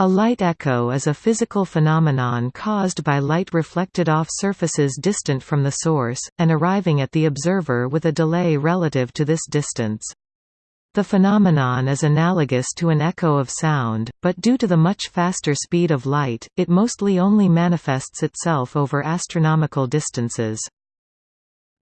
A light echo is a physical phenomenon caused by light reflected off surfaces distant from the source, and arriving at the observer with a delay relative to this distance. The phenomenon is analogous to an echo of sound, but due to the much faster speed of light, it mostly only manifests itself over astronomical distances.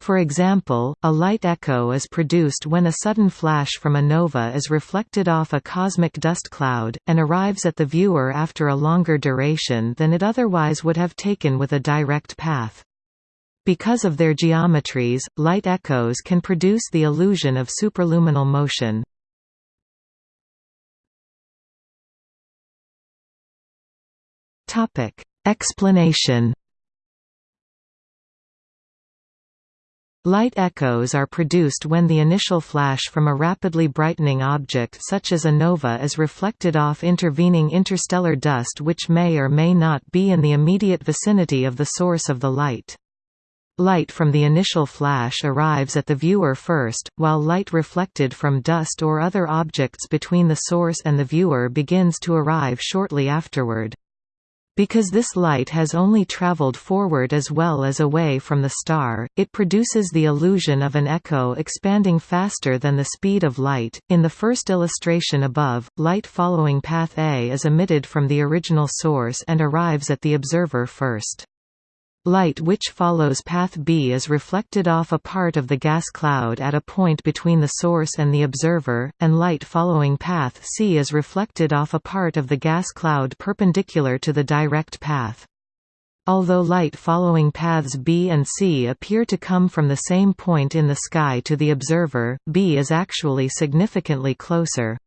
For example, a light echo is produced when a sudden flash from a nova is reflected off a cosmic dust cloud, and arrives at the viewer after a longer duration than it otherwise would have taken with a direct path. Because of their geometries, light echoes can produce the illusion of superluminal motion. Explanation Light echoes are produced when the initial flash from a rapidly brightening object such as a nova is reflected off intervening interstellar dust which may or may not be in the immediate vicinity of the source of the light. Light from the initial flash arrives at the viewer first, while light reflected from dust or other objects between the source and the viewer begins to arrive shortly afterward. Because this light has only traveled forward as well as away from the star, it produces the illusion of an echo expanding faster than the speed of light. In the first illustration above, light following path A is emitted from the original source and arrives at the observer first. Light which follows path B is reflected off a part of the gas cloud at a point between the source and the observer, and light following path C is reflected off a part of the gas cloud perpendicular to the direct path. Although light following paths B and C appear to come from the same point in the sky to the observer, B is actually significantly closer.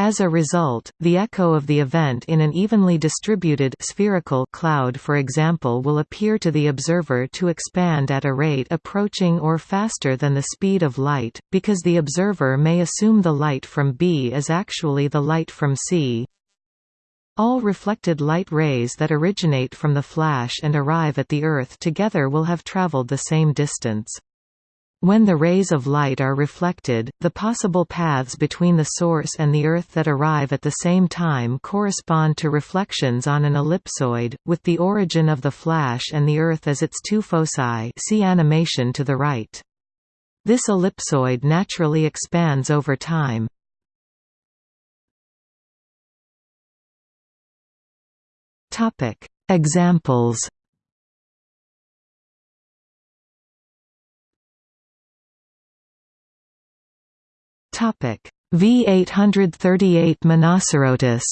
As a result, the echo of the event in an evenly distributed spherical cloud for example will appear to the observer to expand at a rate approaching or faster than the speed of light, because the observer may assume the light from B is actually the light from C. All reflected light rays that originate from the flash and arrive at the Earth together will have traveled the same distance. When the rays of light are reflected, the possible paths between the source and the Earth that arrive at the same time correspond to reflections on an ellipsoid, with the origin of the flash and the Earth as its two foci see animation to the right. This ellipsoid naturally expands over time. Examples V838 Monocerotis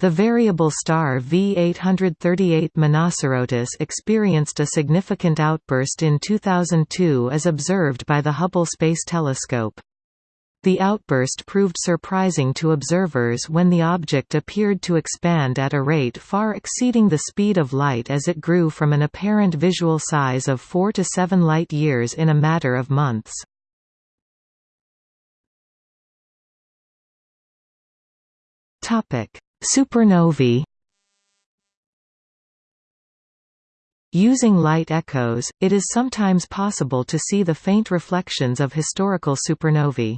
The variable star V838 Monocerotis experienced a significant outburst in 2002 as observed by the Hubble Space Telescope. The outburst proved surprising to observers when the object appeared to expand at a rate far exceeding the speed of light as it grew from an apparent visual size of 4 to 7 light-years in a matter of months. Supernovae Using light echoes, it is sometimes possible to see the faint reflections of historical supernovae.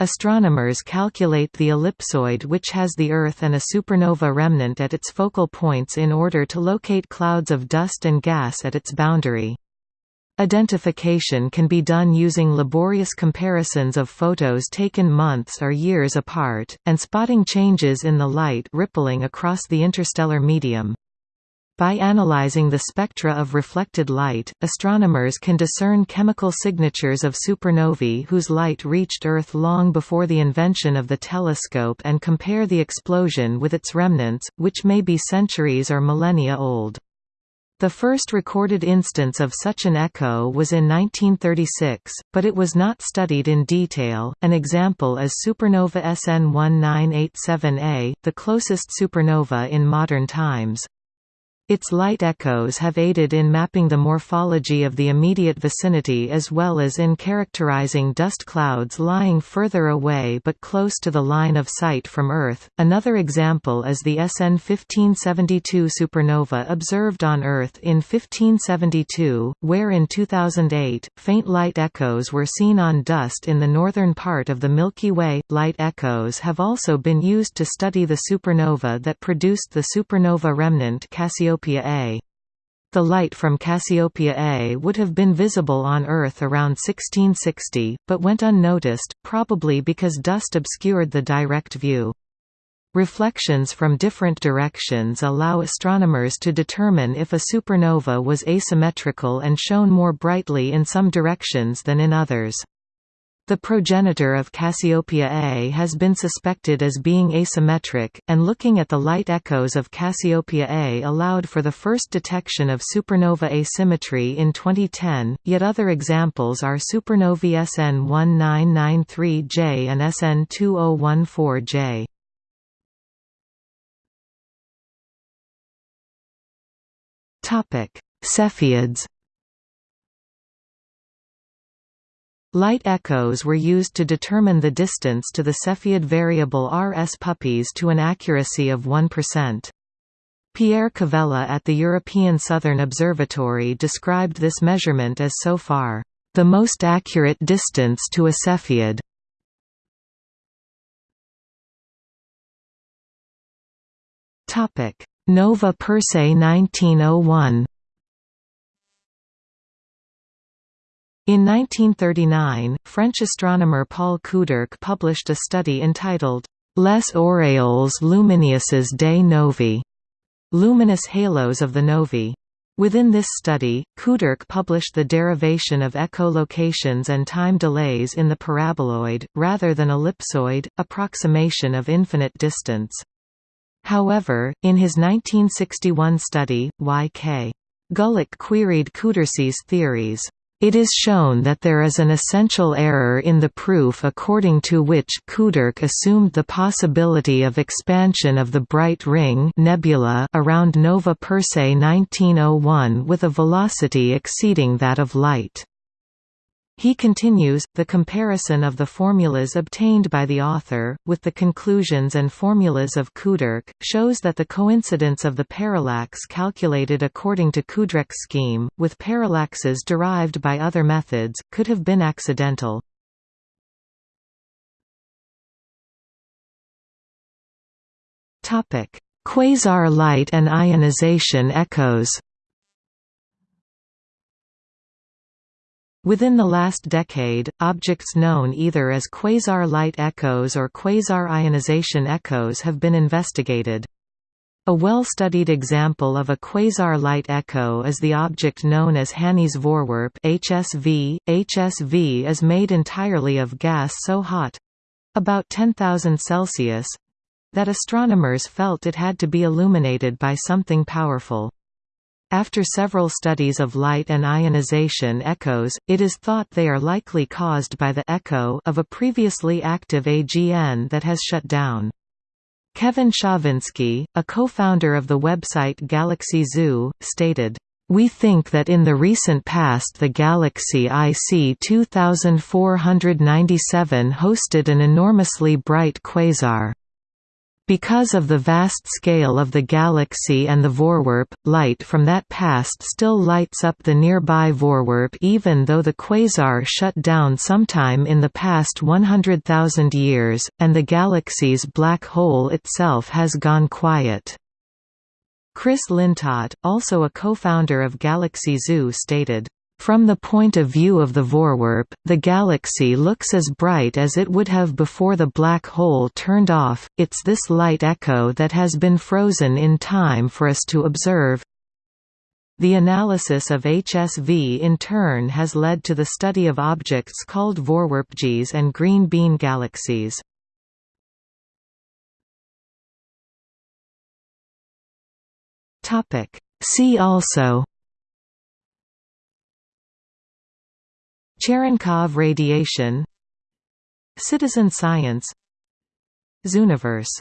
Astronomers calculate the ellipsoid which has the Earth and a supernova remnant at its focal points in order to locate clouds of dust and gas at its boundary. Identification can be done using laborious comparisons of photos taken months or years apart, and spotting changes in the light rippling across the interstellar medium. By analyzing the spectra of reflected light, astronomers can discern chemical signatures of supernovae whose light reached Earth long before the invention of the telescope and compare the explosion with its remnants, which may be centuries or millennia old. The first recorded instance of such an echo was in 1936, but it was not studied in detail. An example is supernova SN 1987A, the closest supernova in modern times. Its light echoes have aided in mapping the morphology of the immediate vicinity as well as in characterizing dust clouds lying further away but close to the line of sight from Earth. Another example is the SN 1572 supernova observed on Earth in 1572, where in 2008, faint light echoes were seen on dust in the northern part of the Milky Way. Light echoes have also been used to study the supernova that produced the supernova remnant Cassiopeia Cassiopeia A. The light from Cassiopeia A would have been visible on Earth around 1660, but went unnoticed, probably because dust obscured the direct view. Reflections from different directions allow astronomers to determine if a supernova was asymmetrical and shone more brightly in some directions than in others. The progenitor of Cassiopeia A has been suspected as being asymmetric, and looking at the light echoes of Cassiopeia A allowed for the first detection of supernova asymmetry in 2010, yet other examples are supernovae SN 1993J and SN 2014J. Cepheids Light echoes were used to determine the distance to the Cepheid variable RS Puppis to an accuracy of 1%. Pierre Kervella at the European Southern Observatory described this measurement as so far, "...the most accurate distance to a Cepheid." Nova Persei 1901 In 1939, French astronomer Paul Couderc published a study entitled Les auréoles lumineuses des novae, luminous halos of the novae. Within this study, Couderc published the derivation of echolocations and time delays in the paraboloid, rather than ellipsoid, approximation of infinite distance. However, in his 1961 study, Y.K. Gulick queried Couderc's theories. It is shown that there is an essential error in the proof according to which Couderc assumed the possibility of expansion of the bright ring nebula around Nova Persei 1901 with a velocity exceeding that of light. He continues, the comparison of the formulas obtained by the author, with the conclusions and formulas of Couderc, shows that the coincidence of the parallax calculated according to Couderc's scheme, with parallaxes derived by other methods, could have been accidental. Quasar light and ionization echoes Within the last decade, objects known either as quasar light echoes or quasar ionization echoes have been investigated. A well-studied example of a quasar light echo is the object known as Hanny's Voorwerp HSV. HSV is made entirely of gas so hot—about 10,000 Celsius—that astronomers felt it had to be illuminated by something powerful. After several studies of light and ionization echoes, it is thought they are likely caused by the echo of a previously active AGN that has shut down. Kevin Schawinski, a co-founder of the website Galaxy Zoo, stated, we think that in the recent past the galaxy IC 2497 hosted an enormously bright quasar. Because of the vast scale of the galaxy and the Voorwerp, light from that past still lights up the nearby Voorwerp even though the quasar shut down sometime in the past 100,000 years, and the galaxy's black hole itself has gone quiet. Chris Lintott, also a co-founder of Galaxy Zoo stated, from the point of view of the Voorwerp, the galaxy looks as bright as it would have before the black hole turned off, it's this light echo that has been frozen in time for us to observe. The analysis of HSV in turn has led to the study of objects called Voorwerpjes and green bean galaxies. See also Cherenkov radiation Citizen science Zooniverse